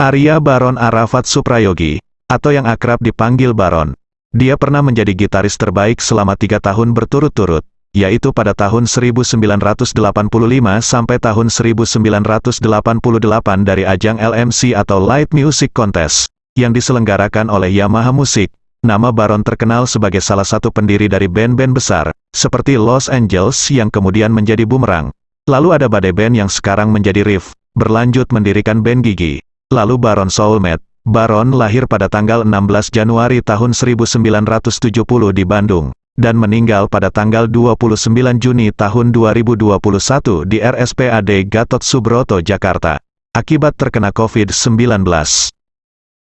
Arya Baron Arafat Suprayogi, atau yang akrab dipanggil Baron. Dia pernah menjadi gitaris terbaik selama tiga tahun berturut-turut, yaitu pada tahun 1985 sampai tahun 1988 dari ajang LMC atau Light Music Contest, yang diselenggarakan oleh Yamaha Music. Nama Baron terkenal sebagai salah satu pendiri dari band-band besar, seperti Los Angeles yang kemudian menjadi Boomerang. Lalu ada badai band yang sekarang menjadi Riff, berlanjut mendirikan band Gigi. Lalu Baron Soulmate, Baron lahir pada tanggal 16 Januari tahun 1970 di Bandung, dan meninggal pada tanggal 29 Juni tahun 2021 di RSPAD Gatot Subroto, Jakarta, akibat terkena COVID-19.